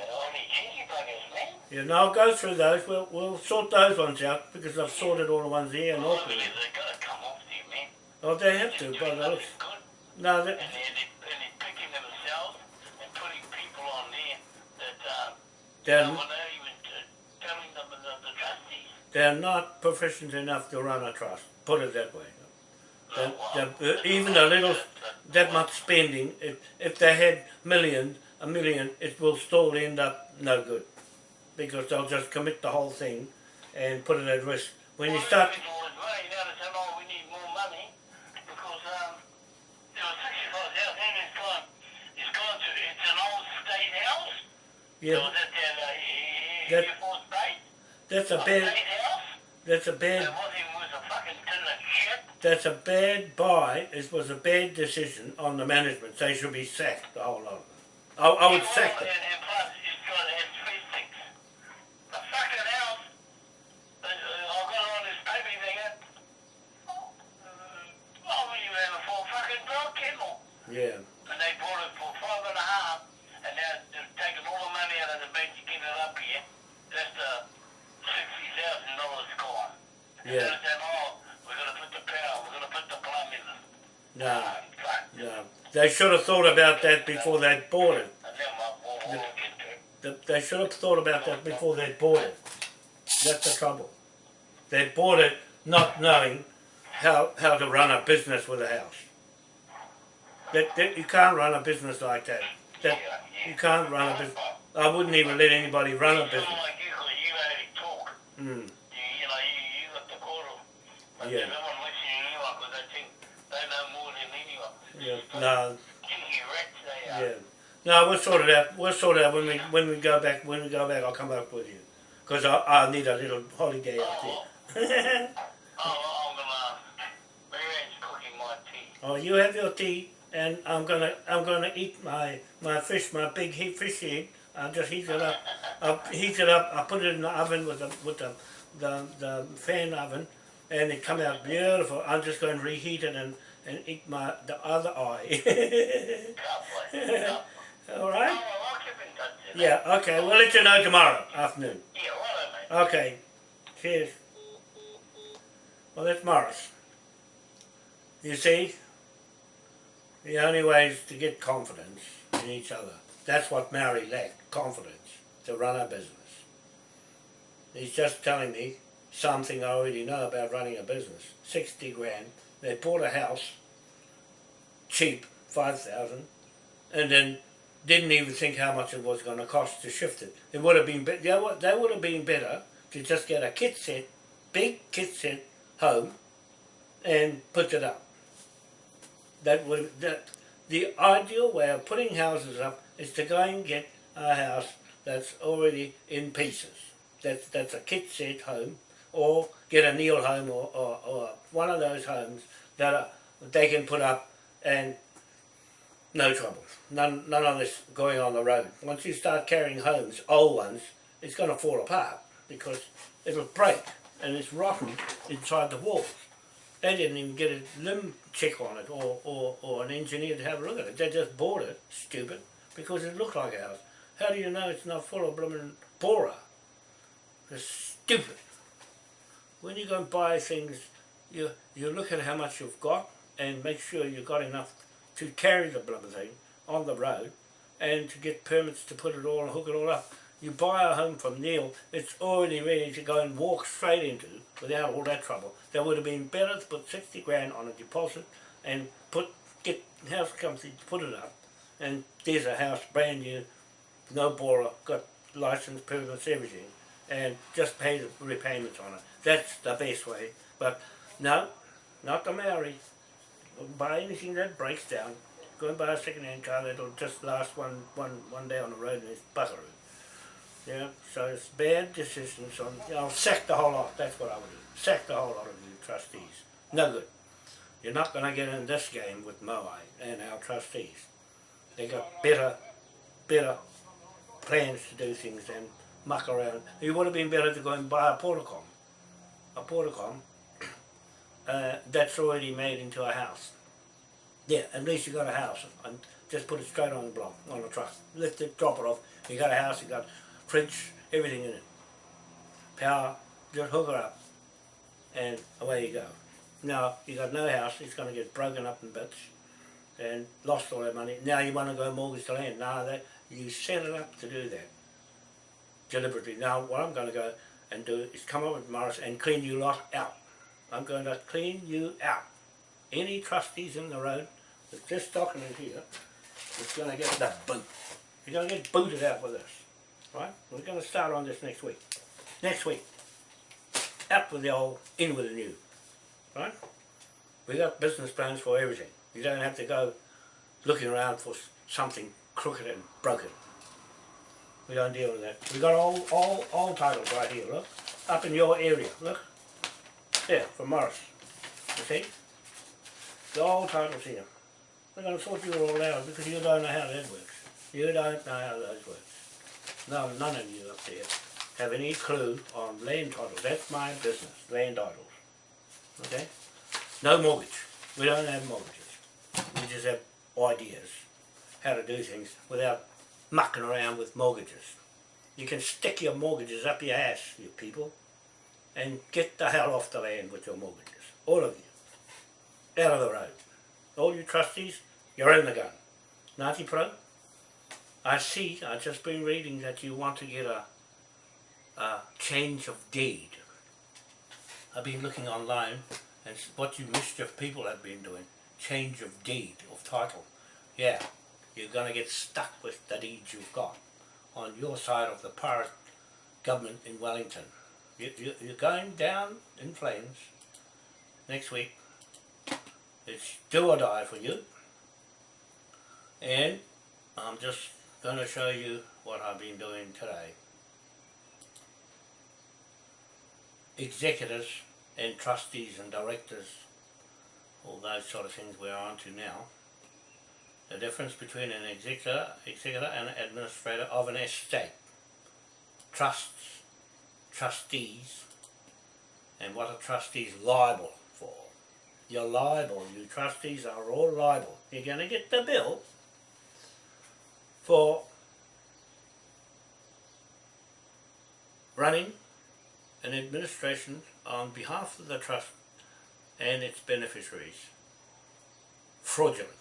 cheeky buggers, man. Yeah, no, I'll go through those. We'll, we'll sort those ones out because I've sorted all the ones here and Well, Auckland. believe they're gonna come off there, man. Oh, they have to, by the looks. No, and they're, they're, and they're picking themselves and putting people on there that uh, they're, no one even telling them the, the trustees. they're not proficient enough to run a trust. Put it that way. They're- they're- even a little, that much spending, if, if they had millions, a million, it will still end up no good. Because they'll just commit the whole thing and put it at risk. When you start, they spent all now they said, oh, we need more money because um, there was 65,000 and it's gone, it's gone to, it's an old state house. It yeah, was at the uh, That- Air Force Base, that's a bad, state house. that's a bad, wasn't even worth a fucking tin of shit. that's a bad buy. It was a bad decision on the management. They should be sacked, the whole lot of them. I, I would Yeah, sack well, them. And, and plus, it's got it has three things. The fucking house, uh, uh, And Yeah. they're saying, oh, we're going to put the power, we're going to put the plumbing. No, Ah, fuck. no. They should have thought about that before they bought it. They should have thought about that before they bought it. That's the trouble. They bought it not knowing how, how to run a business with a house. That, that you can't run a business like that. That you can't run a business. I wouldn't even let anybody run a business. Mm. Yeah. Yeah. No. Cheeky rats they are. Yeah. No, we'll sort it out. We'll sort it out when we when we go back. When we go back, I'll come up with you. Because I, I need a little holiday up Oh, there. oh, oh, oh I'm uh, gonna. Cooking my tea. oh, you have your tea, and I'm gonna I'm gonna eat my my fish, my big heat fish head. I'll just heat it up. I'll heat it up. I'll put it in the oven with the with the the, the fan oven, and it come out beautiful. I'm just going to reheat it and and eat my the other eye. All right. Oh, I'll keep in touch with you. Yeah. Okay. We'll let you know tomorrow afternoon. Yeah, righto, mate. Okay. Cheers. Well, that's Morris. You see, the only way is to get confidence in each other. That's what Mary lacked, confidence to run a business. He's just telling me something I already know about running a business. 60 grand. They bought a house, cheap, 5,000, and then didn't even think how much it was going to cost to shift it. It would have been be- they would, they would have been better to just get a kit set, big kit set home, and put it up. That would that the ideal way of putting houses up is to go and get a house that's already in pieces. That's that's a kit set home, or get a Neil home or, or, or one of those homes that are, they can put up and no trouble. None, none of this going on the road. Once you start carrying homes, old ones, it's going to fall apart because it'll break and it's rotten inside the walls. They didn't even get a LIM check on it or, or, or an engineer to have a look at it. They just bought it, stupid, because it looked like a house. How do you know it's not full of blooming borer? It's stupid. When you go and buy things, you, you look at how much you've got and make sure you've got enough to carry the blooming thing on the road and to get permits to put it all and hook it all up. You buy a home from Neil, it's already ready to go and walk straight into without all that trouble. That would have been better to put 60 grand on a deposit and put get house company to put it up. And there's a house brand new, no borrower, got license, permits, everything, and just pay the repayments on it. That's the best way. But no, not the Maori. Buy anything that breaks down. Go and buy a second-hand car that'll just last one, one, one day on the road and it's buckaroo. Yeah, so it's bad decisions on, you know, sack the whole lot, that's what I would do. Sack the whole lot of you trustees. No good. You're not going to get in this game with Moai and our trustees. They got better, better plans to do things than muck around. It would have been better to go and buy a portacom. A portacom uh, that's already made into a house. Yeah, at least you got a house and just put it straight on the block, on the truck. Lift it, drop it off. You got a house, you got fridge, everything in it. Power, just hook it up and away you go. Now you got no house, it's going to get broken up in bits and lost all that money. Now you want to go mortgage the land. No, that you set it up to do that deliberately. Now what I'm going to go and do is come up with Morris and clean you lot out. I'm going to clean you out. Any trustees in the road that's this document here is going to get the boot. You're going to get booted out with this. Right? We're going to start on this next week. Next week. Out with the old, in with the new. Right? We got business plans for everything. You don't have to go looking around for something crooked and broken. We don't deal with that. We got all, all, all titles right here, look. Up in your area, look. There, from Morris. You see? The all titles here. We're going to sort you all out because you don't know how that works. You don't know how those works. No, none of you up there have any clue on land titles. That's my business, land titles. Okay? No mortgage. We don't have mortgages. We just have ideas how to do things without mucking around with mortgages. You can stick your mortgages up your ass, you people. And get the hell off the land with your mortgages. All of you. Out of the road. All you trustees, you're in the gun. Ngāti Pro, I see, I've just been reading that you want to get a, a change of deed. I've been looking online and what you mischief people have been doing. Change of deed, of title. Yeah, you're going to get stuck with the deeds you've got on your side of the pirate government in Wellington. You, you, you're going down in flames next week. It's do or die for you. And I'm just going to show you what I've been doing today. Executors and trustees and directors, all those sort of things we're on to now. The difference between an executor, executor and an administrator of an estate. Trusts, trustees, and what a trustee's liable for. You're liable, you trustees are all liable. You're going to get the bill for running an administration on behalf of the trust and its beneficiaries fraudulent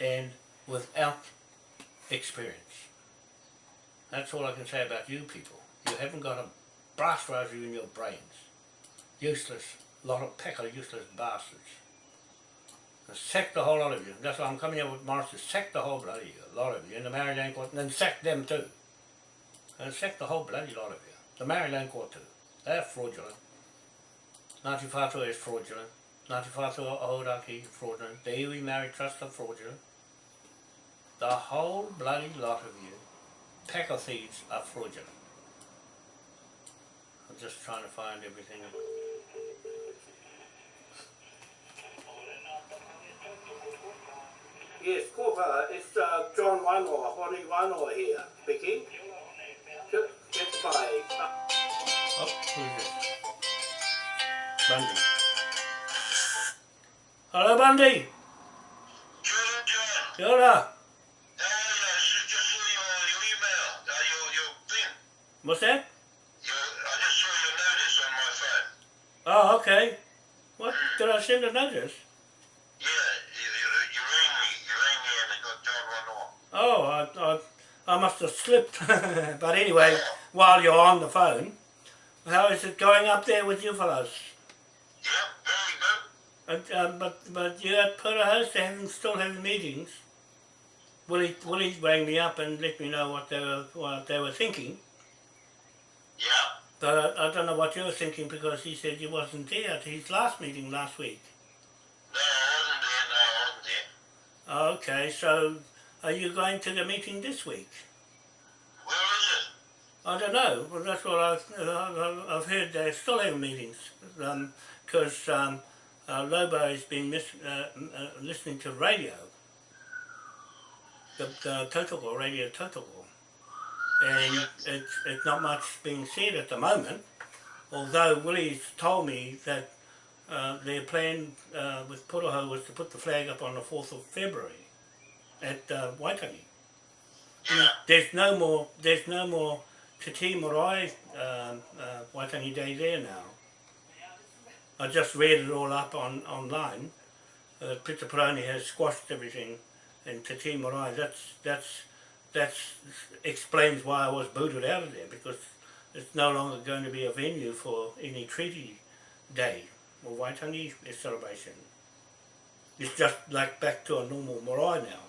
and without experience. That's all I can say about you people. You haven't got a brass razor in your brains. Useless, lot of pack of useless bastards. And sack the whole lot of you. That's why I'm coming here with Morris to sack the whole bloody you, a lot of you, in the Māori Land court, and then sack them too. And sack the whole bloody lot of you. The Māori Land court too. They're fraudulent. Ngāti Whātua is fraudulent. Ngāti Whātua Ōrākei is fraudulent. The Iwi Married Trust are fraudulent. The whole bloody lot of you, pack of thieves, are fraudulent. I'm just trying to find everything. Yes, Corva, it's uh, John Wanoa, Hori Wanoa here, speaking. Get get by. Uh, oh, who is this? Bundy. Hello, Bundy. Jordan John, Kia ora. how are you? I just saw your, your email, uh, your, your thing. What's that? Your, I just saw your notice on my phone. Oh, okay. What? Did I send a notice? Yeah, you, rang me. You rang me and it got John Wanoa. Oh, I, I, I must have slipped. but anyway, while you're on the phone, how is it going up there with you fellows? Yeah, very good. But, um, but, but you at Pura House, they're having, still having meetings. Willie, Willie rang me up and let me know what they were, what they were thinking. But I, don't know what you were thinking because he said you wasn't there at his last meeting last week. No, I wasn't there. No, I wasn't there. Okay, so are you going to the meeting this week? Where is it? I don't know. Well, that's what I've, I've heard. They're still having meetings because um, uh, Lobo has been mis- uh, uh, listening to radio, the, the Tautoko, Radio Tautoko, and it's, it's not much being said at the moment. Although Willie's told me that uh, their plan uh, with Puraho was to put the flag up on the 4th of February at uh, Waitangi Yeah. there's no more there's no more Te Tii Marae um, uh, Waitangi Day there now. I just read it all up on online. Uh, Peroni has squashed everything in Te Marae. That's that's that's explains why I was booted out of there because it's no longer going to be a venue for any treaty day or Waitangi celebration. It's just like back to a normal marae now.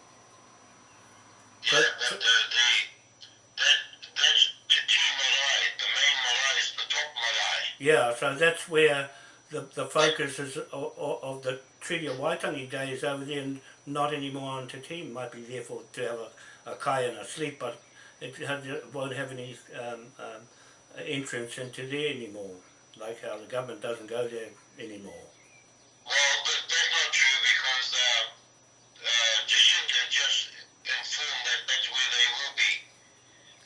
Yeah, But- but the, the, that, that's the team Malay. The main Malay is the top Malay. Yeah, so that's where the, the focus is of, of the Treaty of Waitangi Day is over there and not anymore on Te Tii. Might be there for to have a, a kai and a sleep, but it, has, it won't have any um, um, entrance into there anymore, like how the government doesn't go there anymore. Well, that, that's not true because uh, uh, Jacinda just informed that that's where they will be.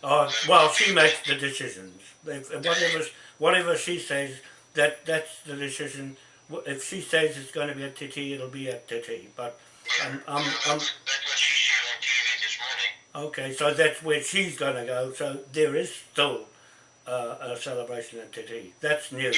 Oh, well, she makes the decisions. If whatever, whatever she says, that that's the decision. If she says it's going to be at Tii, it'll be at Tii. But I'm, I'm, Well, I'm, that's, that's what she said on TV this morning. Okay, so that's where she's going to go. So there is still uh, a celebration at Tii. That's new.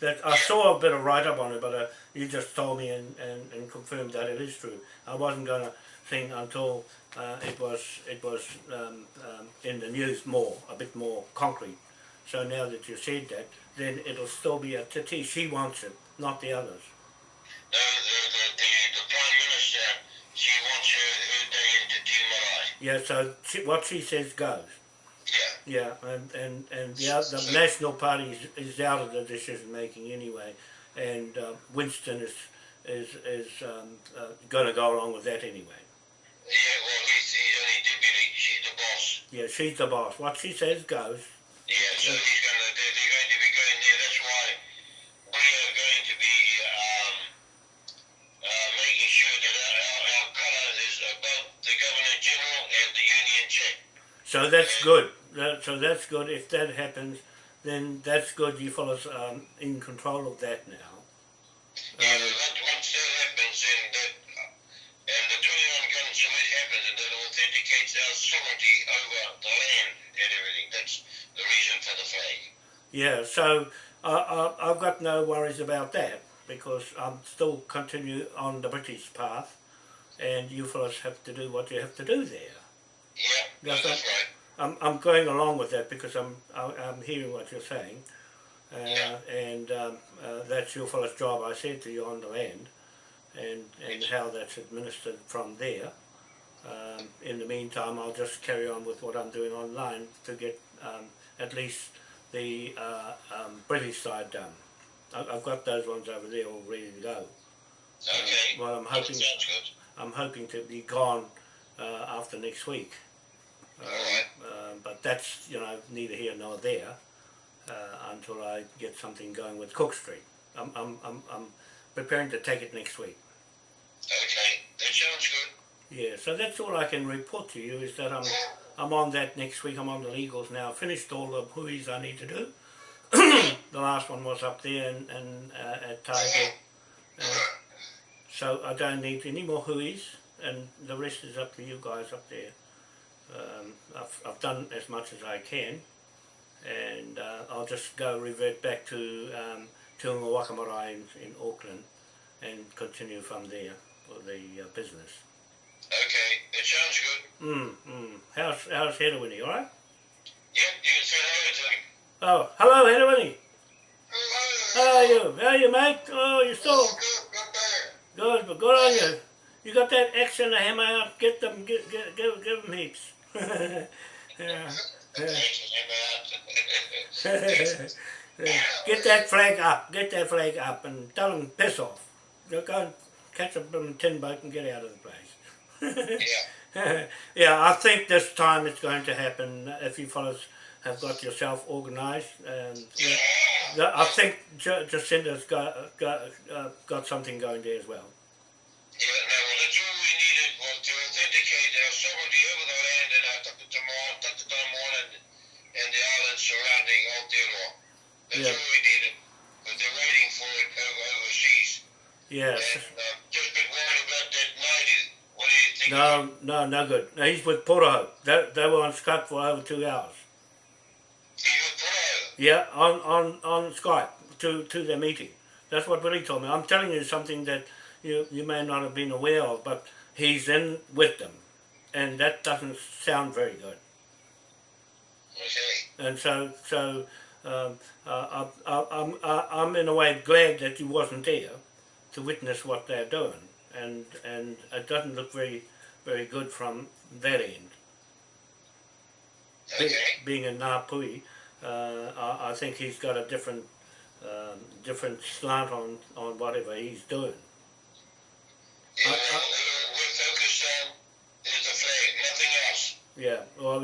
That I saw a bit of write up on it, but uh, you just told me and, and, and confirmed that it is true. I wasn't gonna think until uh, it was it was um, um, in the news more, a bit more concrete. So now that you said that, then it'll still be a Tii. She wants it, not the others. The, the, the, the, the Prime Minister, she wants her, her day into Te Marae. Yeah. So she, what she says goes. Yeah. Yeah, and and and the, the National Party is, is out of the decision making anyway, and uh, Winston is is is um, uh, going to go along with that anyway. Yeah, well, he's, he's only deputy. She's the boss. Yeah, she's the boss. What she says goes. Yeah, so he's So that's good. That, so that's good. If that happens, then that's good. You fellas um, in control of that now. Yeah, Um, once, once that happens, and that, and the 21 gun salute happens, and that authenticates our sovereignty over the land and everything. That's the reason for the flag. Yeah, so I, I, I've got no worries about that because I'm still continue on the British path, and you fellas have to do what you have to do there. Yeah, That's that's right. I'm, I'm going along with that because I'm I'm hearing what you're saying, uh, Yeah. and um, uh, that's your fellas' job. I said to you on the land, and and how that's administered from there. Um, in the meantime, I'll just carry on with what I'm doing online to get um, at least the uh, um, British side done. I- I've got those ones over there all ready to go. Okay. well, I'm hoping good. I'm hoping to be gone uh, after next week. Um, but that's you know neither here nor there uh, until I get something going with Cook Street. I'm, I'm, I'm, I'm preparing to take it next week. Okay, that sounds good. Yeah, so that's all I can report to you is that I'm I'm on that next week. I'm on the legals now. Finished all the huis I need to do. the last one was up there and, and uh, at Tiger. Uh, so I don't need any more huis, and the rest is up to you guys up there. Um, I've, I've done as much as I can, and uh, I'll just go revert back to um, Tuunga Wakamarae in, in Auckland and continue from there for the uh, business. Okay, that sounds good. Mm, mm. How's, how's Hedawini, alright? Yep, you can say hello to. Oh, hello Hedawini. How are you? How are you, mate? Oh, you're still Good, not bad. good, but good on you. You got that axe and a hammer out, get them, get, get, give, give them heaps. Yeah. yeah. get that flag up, get that flag up and tell them piss off. Go go and catch a blooming tin boat and get out of the place. yeah. yeah, I think this time it's going to happen if you fellas have got yourself organised. Um, Yeah. the- I think J- Jacinda's got, got, uh, got something going there as well. Yeah, no, well, surrounding Aotearoa. That's Yeah. all we needed. But they're waiting for it over, overseas. Yes. And uh, just been worried about that night. What do you think? No, no, no good. No, he's with Poroho. They, they were on Skype for over two hours. He was pro. Yeah, on, on, on Skype to, to their meeting. That's what Willie told me. I'm telling you something that you, you may not have been aware of, but he's in with them. And that doesn't sound very good. Okay. And so, so um, uh, I, I, I'm, I, I'm in a way glad that you wasn't there to witness what they're doing. And, and it doesn't look very, very good from that end. Be- Okay. being in Ngāpuhi, uh, I, I think he's got a different um, different slant on, on whatever he's doing. Yeah, I- well, we're focused on is the flag, nothing else. Yeah, well,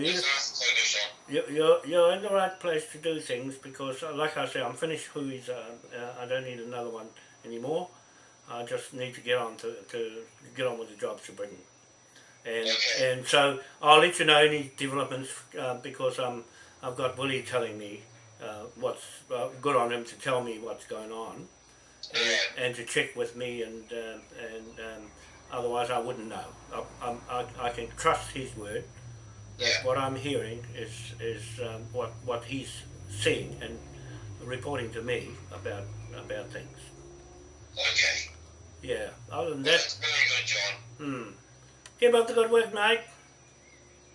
you're, you're in the right place to do things because, uh, like I say, I'm finished Hui's, uh, uh, I don't need another one anymore. I just need to get on to, to get on with the jobs to bring. And, Okay. and so I'll let you know any developments uh, because um, I've got Willie telling me uh, what's uh, good on him to tell me what's going on. and, and to check with me and um and um, otherwise I wouldn't know. I, I, I can trust his word. That Yeah. what I'm hearing is is um, what what he's seeing and reporting to me about about things. Okay. Yeah. Other than that, That's very good, John. hmm. Keep up the good work, mate.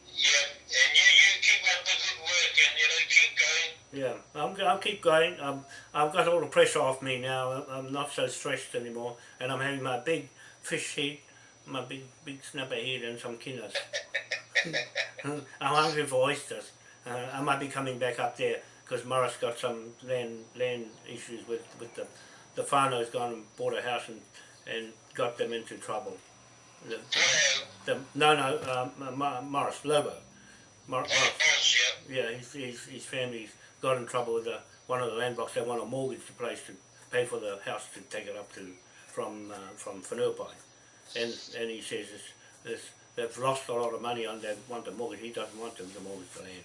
Yep. And you, you keep up the good work and, you know, keep going. Yeah, I'm, I'll keep going. Um, I've got all the pressure off me now. I'm not so stressed anymore, and I'm having my big fish head, my big big snapper head, and some kinners. I'm hungry for oysters. Uh, I might be coming back up there because Morris got some land land issues with with the the whānau's gone and bought a house and and got them into trouble. The, the, no, no, um, Morris Lobo. Mor- Oh, Morris. Yeah, his, his, his family's got in trouble with the, one of the land blocks. They want to mortgage the place to pay for the house to take it up to from uh, from Whenuapai. And and he says it's, it's, they've lost a lot of money on they want the mortgage. He doesn't want them to mortgage the land.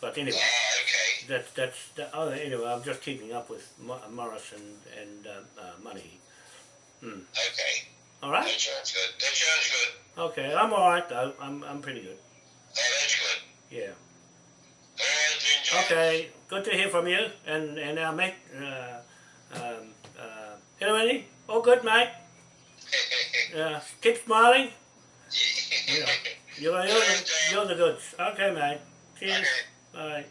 But anyway, Ah, okay. that, that's that, oh, anyway. I'm just keeping up with Mo- Morris and and uh, uh, money. Okay. All That sounds good. That sounds good. Okay, I'm all right though. I'm I'm pretty good. Oh, that's good. Yeah. Right. Okay, good to hear from you and and our mate. Uh, um, uh, hello, Andy. All good, mate. Uh, keep smiling. You're, you're, the, you're the goods. Okay, mate. Cheers. Okay. Bye.